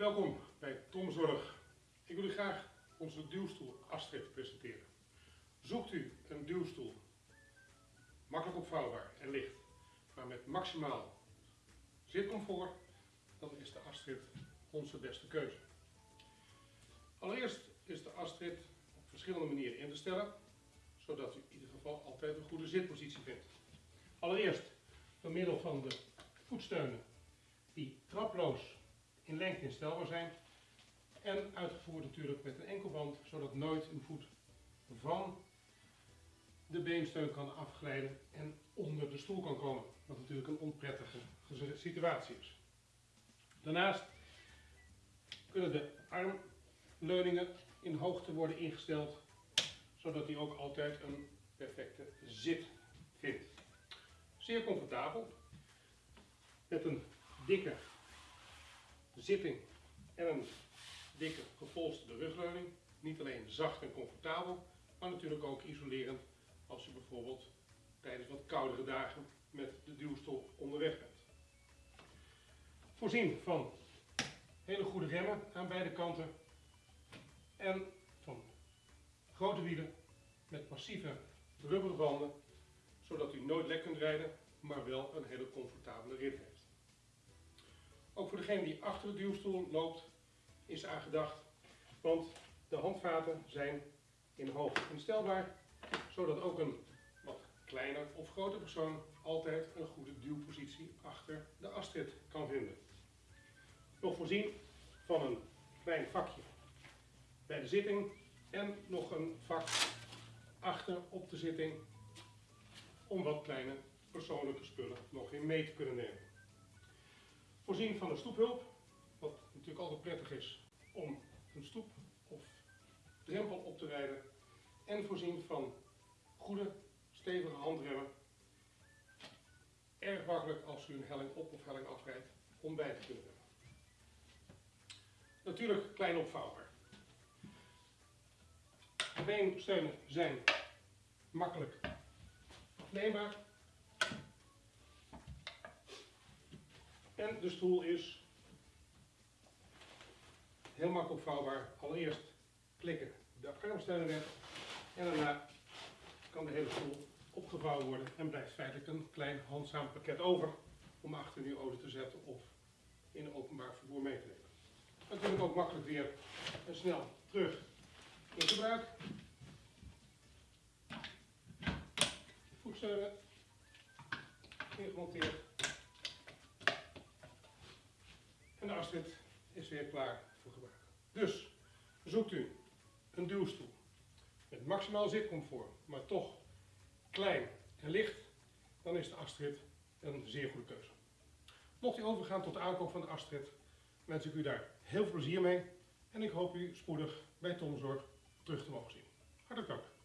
Welkom bij Tomzorg. Ik wil u graag onze duwstoel Astrid presenteren. Zoekt u een duwstoel, makkelijk opvouwbaar en licht, maar met maximaal zitcomfort, dan is de Astrid onze beste keuze. Allereerst is de Astrid op verschillende manieren in te stellen, zodat u in ieder geval altijd een goede zitpositie vindt. Allereerst door middel van de voetsteunen die traploos in lengte instelbaar zijn en uitgevoerd natuurlijk met een enkelband, zodat nooit uw voet van de beensteun kan afglijden en onder de stoel kan komen, wat natuurlijk een onprettige situatie is. Daarnaast kunnen de armleuningen in hoogte worden ingesteld, zodat hij ook altijd een perfecte zit vindt. Zeer comfortabel, met een dikke zitting en een dikke gepolsterde rugleuning. Niet alleen zacht en comfortabel, maar natuurlijk ook isolerend als u bijvoorbeeld tijdens wat koudere dagen met de duwstoel onderweg bent. Voorzien van hele goede remmen aan beide kanten en van grote wielen met massieve rubberen banden, zodat u nooit lek kunt rijden, maar wel een hele comfortabele rit heeft. Voor degene die achter de duwstoel loopt is aangedacht, want de handvaten zijn in hoogte instelbaar, zodat ook een wat kleiner of groter persoon altijd een goede duwpositie achter de astrid kan vinden. Nog voorzien van een klein vakje bij de zitting en nog een vak achter op de zitting om wat kleine persoonlijke spullen nog in mee te kunnen nemen. Voorzien van een stoephulp, wat natuurlijk altijd prettig is om een stoep of drempel op te rijden. En voorzien van goede, stevige handremmen. Erg makkelijk als u een helling op of helling afrijdt om bij te kunnen. Natuurlijk klein opvouwbaar. De beensteunen zijn makkelijk afneembaar. En de stoel is heel makkelijk vouwbaar. Allereerst klikken de armsteunen weg en daarna kan de hele stoel opgevouwen worden en blijft feitelijk een klein handzaam pakket over om achter uw auto te zetten of in openbaar vervoer mee te nemen. Natuurlijk ook makkelijk weer en snel terug in gebruik. Voetsteunen ingemonteerd. En de is weer klaar voor gebruik. Dus zoekt u een duwstoel met maximaal zitcomfort, maar toch klein en licht, dan is de Astrid een zeer goede keuze. Mocht u overgaan tot de aankoop van de Astrid, wens ik u daar heel veel plezier mee en ik hoop u spoedig bij Tomzorg terug te mogen zien. Hartelijk dank.